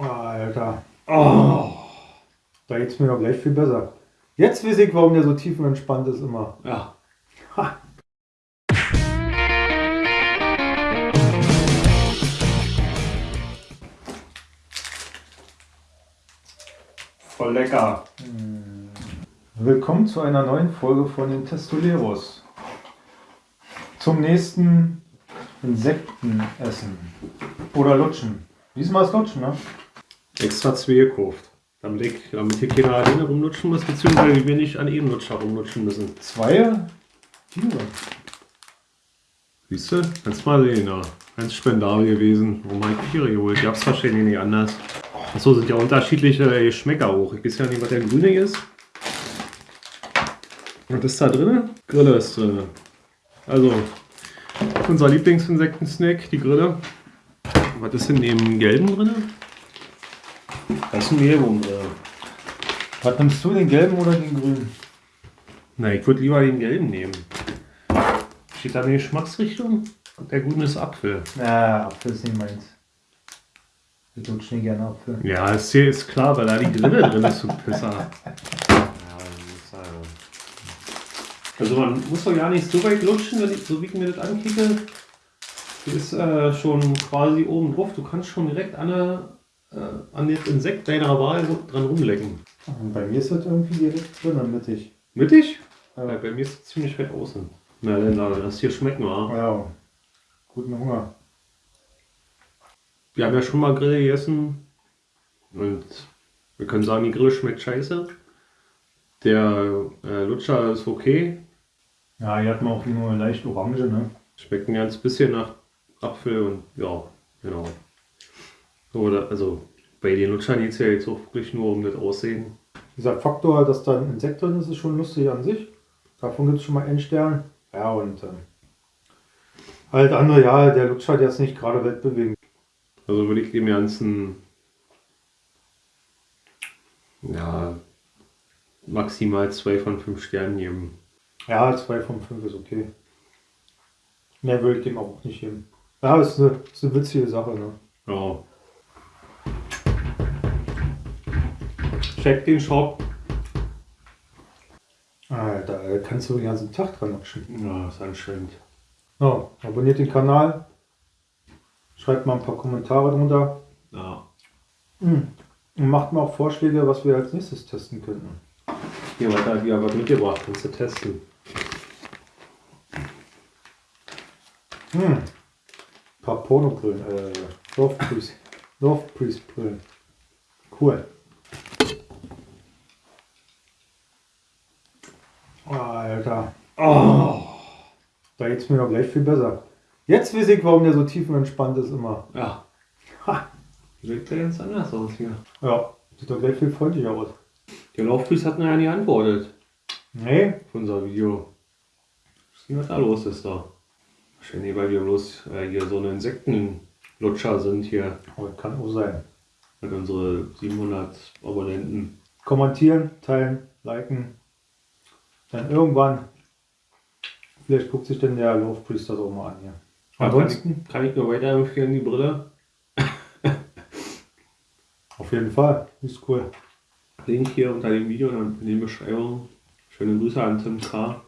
Alter. Oh. Da geht's mir doch gleich viel besser. Jetzt weiß ich, warum der so tiefenentspannt ist immer. Ja. Ha. Voll lecker. Willkommen zu einer neuen Folge von den Testoleros. Zum nächsten Insektenessen. Oder Lutschen. Diesmal ist Lutschen, ne? Extra zwei gekauft. Damit, ich, damit hier keiner alleine rumlutschen muss, beziehungsweise wir nicht an jedem Lutscher rumlutschen müssen. Zwei? Vier. Siehst du? Kannst mal sehen, ja. Ganz spendabel gewesen. Warum habe ich Viere geholt? Gab's wahrscheinlich nicht anders. Achso, sind ja unterschiedliche Geschmäcker hoch. Ich weiß ja nicht, was der grüne ist. Was ist da drin? Grille ist drin. Also, unser Lieblingsinsektensnack, die Grille. Was ist in dem gelben drin? Da ist ein Mehlwurm drin. Was nimmst du, den gelben oder den grünen? Na, ich würde lieber den gelben nehmen. Steht da eine Geschmacksrichtung? Der grüne ist Apfel. Ja, Apfel ist nicht meins. Ich lutsche nicht gerne Apfel. Ja, ist hier ist klar, weil da die Grille drin ist, du Pisser. Das also- Also man muss doch gar nicht so weit lutschen, wenn ich, so wie ich mir das ankicke. Die ist äh, schon quasi oben drauf. Du kannst schon direkt an, der, äh, an das Insekt deiner Wahl dran rumlecken. Bei mir ist das irgendwie direkt drin, mittig. Mittig? Ja. Ja, bei mir ist es ziemlich weit außen. Na, dann lass das hier schmecken, wa? Ja, guten Hunger. Wir haben ja schon mal Grill gegessen und wir können sagen, die Grill schmeckt scheiße. Der äh, Lutscher ist okay, Ja, hier hat man auch nur leicht Orange, ne? schmeckt ein ganz bisschen nach Apfel und ja, genau. Oder, also bei den Lutschern geht es ja jetzt auch wirklich nur um das Aussehen. Dieser Faktor, dass da ein Insekt drin ist, ist schon lustig an sich. Davon gibt es schon mal einen Stern. Ja, und ähm, halt andere, ja, der Lutscher, der ist nicht gerade weltbewegend. Also würde ich dem Ganzen ja, maximal zwei von fünf Sternen geben. Ja, 2 von 5 ist okay. Mehr würde ich dem auch nicht geben. Ja, ist eine, ist eine witzige Sache, ne? Ja. Check den Shop. Alter, da kannst du den ganzen Tag dran lutschen. Ja, ist anstrengend. Ja, abonniert den Kanal. Schreibt mal ein paar Kommentare drunter. Ja. Und macht mal auch Vorschläge, was wir als nächstes testen könnten. Hier, was hat die aber mitgebracht, kannst du testen. Hm. Ein paar Pornobrillen, äh, Love Love Priest Brillen. Cool. Alter. Oh. Da geht's mir doch gleich viel besser. Jetzt weiß ich, warum der so tiefenentspannt ist immer. Ja. Ha. Sieht ja ganz anders aus hier. Ja, sieht doch gleich viel freundlicher aus. Der Laufpriest hat mir ja nicht antwortet Nee, auf unser Video. Was ist denn was da los ist da? Wahrscheinlich, weil wir bloß äh, hier so eine Insektenlutscher sind hier. aber Oh, kann auch sein. Mit unsere 700 Abonnenten. Kommentieren, teilen, liken. Dann irgendwann, vielleicht guckt sich denn der Love Priest das auch mal an hier. Ansonsten, Kann ich nur weiterempfehlen, die Brille. auf jeden Fall, ist cool. Link hier unter dem Video und in der Beschreibung. Schöne Grüße an Tim K.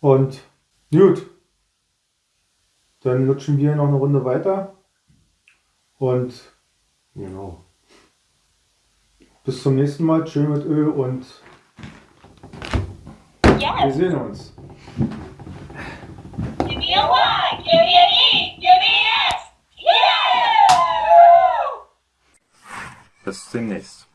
Und gut, dann lutschen wir noch eine Runde weiter. Und Genau. bis zum nächsten Mal. Tschö mit Ö und wir Yes. sehen uns. Give me a Y. Give me an E. Give me an S. Yeah! Bis demnächst.